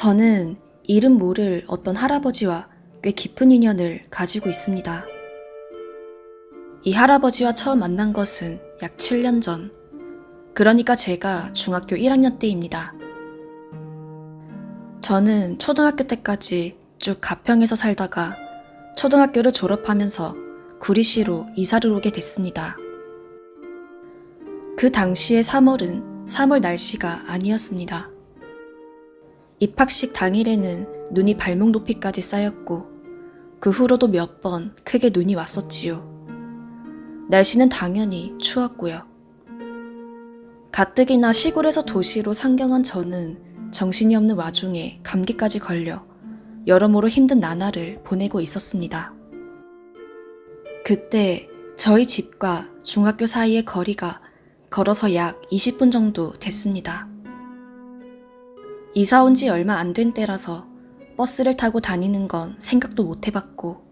저는 이름 모를 어떤 할아버지와 꽤 깊은 인연을 가지고 있습니다. 이 할아버지와 처음 만난 것은 약 7년 전. 그러니까 제가 중학교 1학년 때입니다. 저는 초등학교 때까지 쭉 가평에서 살다가 초등학교를 졸업하면서 구리시로 이사를 오게 됐습니다. 그 당시의 3월은 3월 날씨가 아니었습니다. 입학식 당일에는 눈이 발목 높이까지 쌓였고 그 후로도 몇 번 크게 눈이 왔었지요. 날씨는 당연히 추웠고요. 가뜩이나 시골에서 도시로 상경한 저는 정신이 없는 와중에 감기까지 걸려 여러모로 힘든 나날을 보내고 있었습니다. 그때 저희 집과 중학교 사이의 거리가 걸어서 약 20분 정도 됐습니다. 이사 온 지 얼마 안 된 때라서 버스를 타고 다니는 건 생각도 못 해봤고,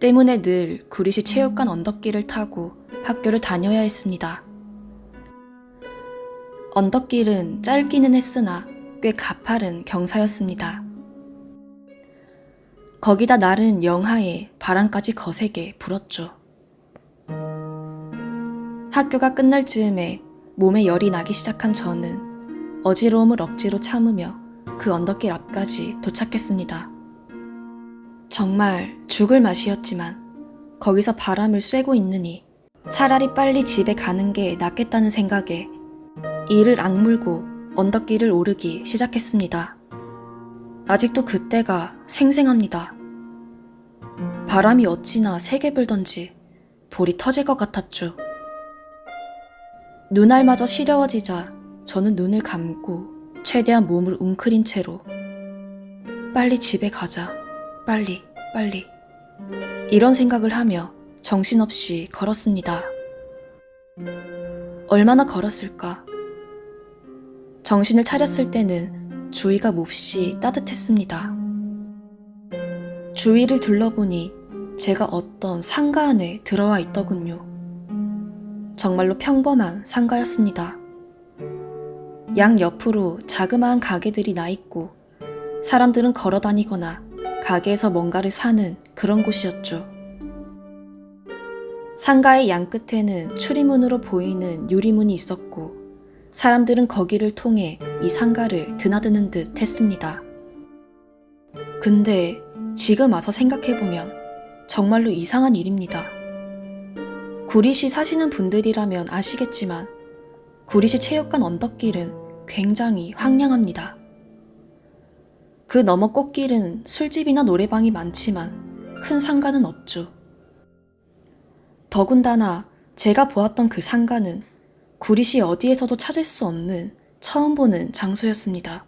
때문에 늘 구리시 체육관 언덕길을 타고 학교를 다녀야 했습니다. 언덕길은 짧기는 했으나 꽤 가파른 경사였습니다. 거기다 날은 영하에 바람까지 거세게 불었죠. 학교가 끝날 즈음에 몸에 열이 나기 시작한 저는 어지러움을 억지로 참으며 그 언덕길 앞까지 도착했습니다. 정말 죽을 맛이었지만 거기서 바람을 쐬고 있느니 차라리 빨리 집에 가는 게 낫겠다는 생각에 이를 악물고 언덕길을 오르기 시작했습니다. 아직도 그때가 생생합니다. 바람이 어찌나 세게 불던지 볼이 터질 것 같았죠. 눈알마저 시려워지자 저는 눈을 감고 최대한 몸을 웅크린 채로 빨리 집에 가자. 빨리, 빨리. 이런 생각을 하며 정신없이 걸었습니다. 얼마나 걸었을까? 정신을 차렸을 때는 주위가 몹시 따뜻했습니다. 주위를 둘러보니 제가 어떤 상가 안에 들어와 있더군요. 정말로 평범한 상가였습니다. 양 옆으로 자그마한 가게들이 나 있고 사람들은 걸어 다니거나 가게에서 뭔가를 사는 그런 곳이었죠. 상가의 양 끝에는 출입문으로 보이는 유리문이 있었고 사람들은 거기를 통해 이 상가를 드나드는 듯 했습니다. 근데 지금 와서 생각해보면 정말로 이상한 일입니다. 구리시 사시는 분들이라면 아시겠지만 구리시 체육관 언덕길은 굉장히 황량합니다. 그 너머 꽃길은 술집이나 노래방이 많지만 큰 상가는 없죠. 더군다나 제가 보았던 그 상가는 구리시 어디에서도 찾을 수 없는 처음 보는 장소였습니다.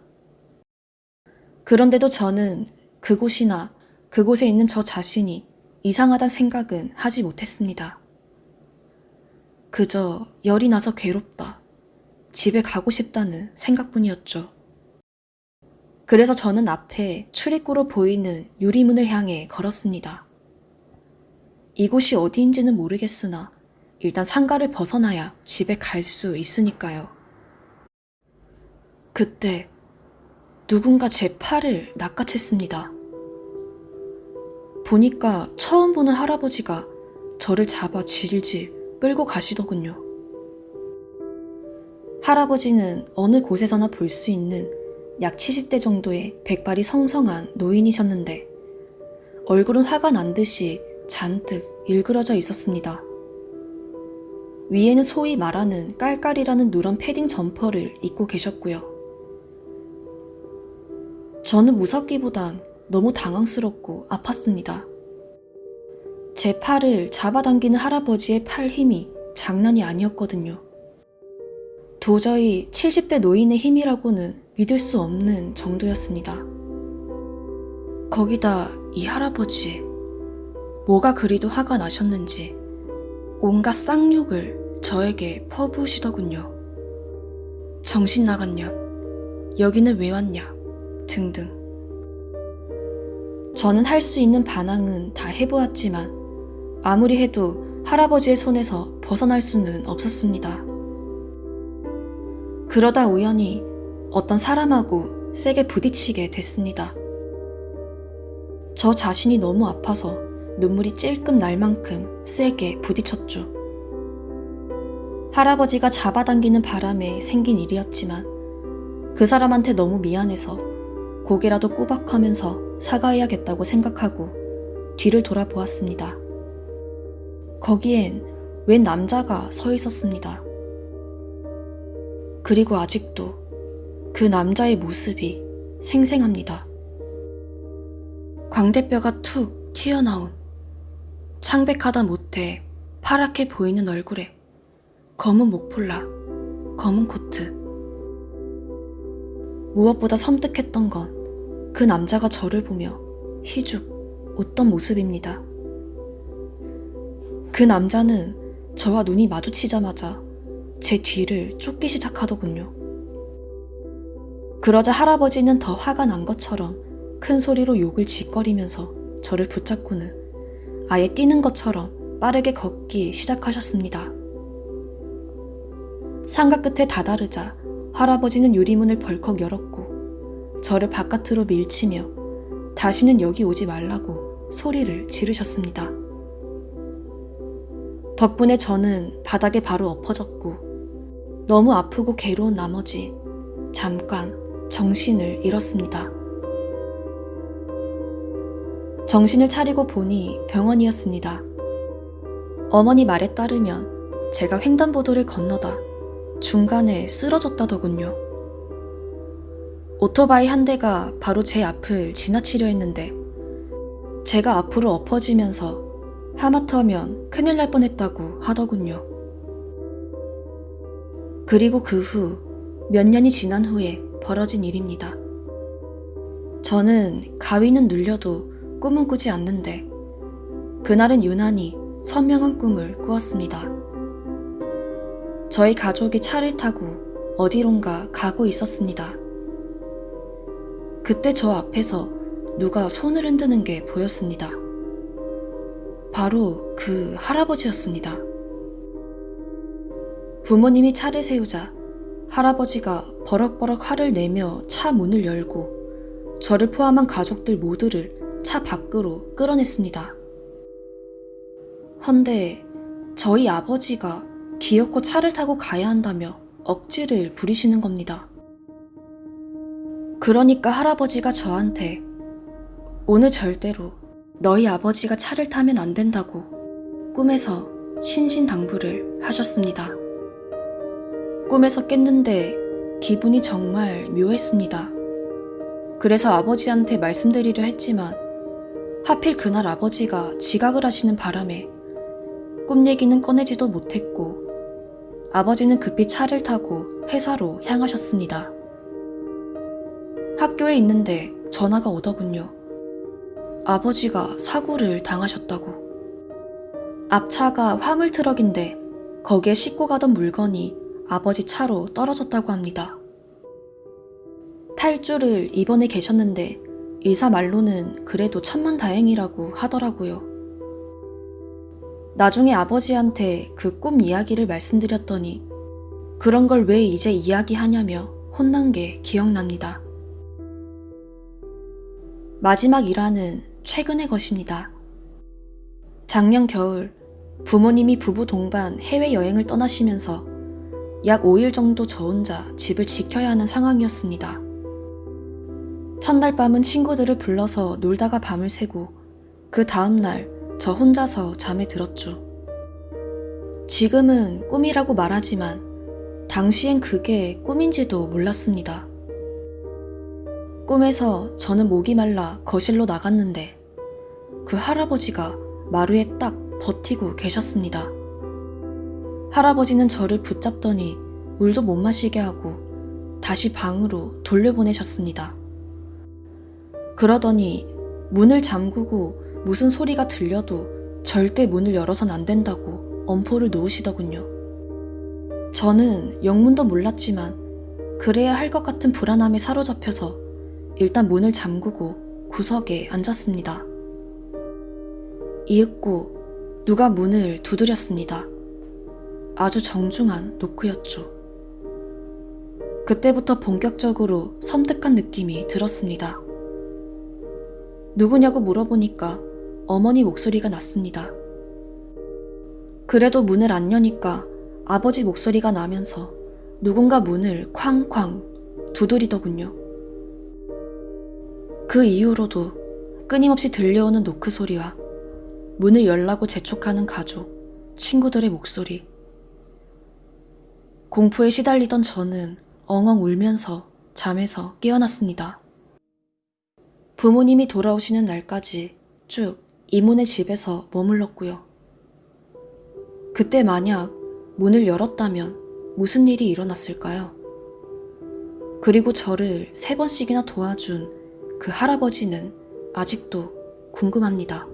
그런데도 저는 그곳이나 그곳에 있는 저 자신이 이상하단 생각은 하지 못했습니다. 그저 열이 나서 괴롭다. 집에 가고 싶다는 생각뿐이었죠. 그래서 저는 앞에 출입구로 보이는 유리문을 향해 걸었습니다. 이곳이 어디인지는 모르겠으나 일단 상가를 벗어나야 집에 갈 수 있으니까요. 그때 누군가 제 팔을 낚아챘습니다. 보니까 처음 보는 할아버지가 저를 잡아 질질 끌고 가시더군요. 할아버지는 어느 곳에서나 볼 수 있는 약 70대 정도의 백발이 성성한 노인이셨는데 얼굴은 화가 난 듯이 잔뜩 일그러져 있었습니다. 위에는 소위 말하는 깔깔이라는 누런 패딩 점퍼를 입고 계셨고요. 저는 무섭기보단 너무 당황스럽고 아팠습니다. 제 팔을 잡아당기는 할아버지의 팔 힘이 장난이 아니었거든요. 도저히 70대 노인의 힘이라고는 믿을 수 없는 정도였습니다. 거기다 이 할아버지, 뭐가 그리도 화가 나셨는지 온갖 쌍욕을 저에게 퍼부으시더군요. 정신 나간 년, 여기는 왜 왔냐, 등등. 저는 할 수 있는 반항은 다 해보았지만 아무리 해도 할아버지의 손에서 벗어날 수는 없었습니다. 그러다 우연히 어떤 사람하고 세게 부딪히게 됐습니다. 저 자신이 너무 아파서 눈물이 찔끔 날 만큼 세게 부딪혔죠. 할아버지가 잡아당기는 바람에 생긴 일이었지만 그 사람한테 너무 미안해서 고개라도 꾸벅하면서 사과해야겠다고 생각하고 뒤를 돌아보았습니다. 거기엔 웬 남자가 서 있었습니다. 그리고 아직도 그 남자의 모습이 생생합니다. 광대뼈가 툭 튀어나온 창백하다 못해 파랗게 보이는 얼굴에 검은 목폴라, 검은 코트. 무엇보다 섬뜩했던 건 그 남자가 저를 보며 희죽 웃던 모습입니다. 그 남자는 저와 눈이 마주치자마자 제 뒤를 쫓기 시작하더군요. 그러자 할아버지는 더 화가 난 것처럼 큰 소리로 욕을 짓거리면서 저를 붙잡고는 아예 뛰는 것처럼 빠르게 걷기 시작하셨습니다. 상가 끝에 다다르자 할아버지는 유리문을 벌컥 열었고 저를 바깥으로 밀치며 다시는 여기 오지 말라고 소리를 지르셨습니다. 덕분에 저는 바닥에 바로 엎어졌고 너무 아프고 괴로운 나머지 잠깐 정신을 잃었습니다. 정신을 차리고 보니 병원이었습니다. 어머니 말에 따르면 제가 횡단보도를 건너다 중간에 쓰러졌다더군요. 오토바이 한 대가 바로 제 앞을 지나치려 했는데 제가 앞으로 엎어지면서 하마터면 큰일 날 뻔했다고 하더군요. 그리고 그 후 몇 년이 지난 후에 벌어진 일입니다. 저는 가위는 눌려도 꿈은 꾸지 않는데 그날은 유난히 선명한 꿈을 꾸었습니다. 저희 가족이 차를 타고 어디론가 가고 있었습니다. 그때 저 앞에서 누가 손을 흔드는 게 보였습니다. 바로 그 할아버지였습니다. 부모님이 차를 세우자 할아버지가 버럭버럭 화를 내며 차 문을 열고 저를 포함한 가족들 모두를 차 밖으로 끌어냈습니다. 헌데 저희 아버지가 기어코 차를 타고 가야 한다며 억지를 부리시는 겁니다. 그러니까 할아버지가 저한테 오늘 절대로 너희 아버지가 차를 타면 안 된다고 꿈에서 신신당부를 하셨습니다. 꿈에서 깼는데 기분이 정말 묘했습니다. 그래서 아버지한테 말씀드리려 했지만 하필 그날 아버지가 지각을 하시는 바람에 꿈 얘기는 꺼내지도 못했고 아버지는 급히 차를 타고 회사로 향하셨습니다. 학교에 있는데 전화가 오더군요. 아버지가 사고를 당하셨다고. 앞차가 화물 트럭인데 거기에 싣고 가던 물건이 아버지 차로 떨어졌다고 합니다. 8주를 입원해 계셨는데 의사 말로는 그래도 천만 다행이라고 하더라고요. 나중에 아버지한테 그 꿈 이야기를 말씀드렸더니 그런 걸 왜 이제 이야기하냐며 혼난 게 기억납니다. 마지막 일화는 최근의 것입니다. 작년 겨울 부모님이 부부 동반 해외여행을 떠나시면서 약 5일 정도 저 혼자 집을 지켜야 하는 상황이었습니다. 첫날 밤은 친구들을 불러서 놀다가 밤을 새고 그 다음날 저 혼자서 잠에 들었죠. 지금은 꿈이라고 말하지만 당시엔 그게 꿈인지도 몰랐습니다. 꿈에서 저는 목이 말라 거실로 나갔는데 그 할아버지가 마루에 딱 버티고 계셨습니다. 할아버지는 저를 붙잡더니 물도 못 마시게 하고 다시 방으로 돌려보내셨습니다. 그러더니 문을 잠그고 무슨 소리가 들려도 절대 문을 열어선 안 된다고 엄포를 놓으시더군요. 저는 영문도 몰랐지만 그래야 할 것 같은 불안함에 사로잡혀서 일단 문을 잠그고 구석에 앉았습니다. 이윽고 누가 문을 두드렸습니다. 아주 정중한 노크였죠. 그때부터 본격적으로 섬뜩한 느낌이 들었습니다. 누구냐고 물어보니까 어머니 목소리가 났습니다. 그래도 문을 안 여니까 아버지 목소리가 나면서 누군가 문을 쾅쾅 두드리더군요. 그 이후로도 끊임없이 들려오는 노크 소리와 문을 열라고 재촉하는 가족, 친구들의 목소리. 공포에 시달리던 저는 엉엉 울면서 잠에서 깨어났습니다. 부모님이 돌아오시는 날까지 쭉 이모네 집에서 머물렀고요. 그때 만약 문을 열었다면 무슨 일이 일어났을까요? 그리고 저를 세 번씩이나 도와준 그 할아버지는 아직도 궁금합니다.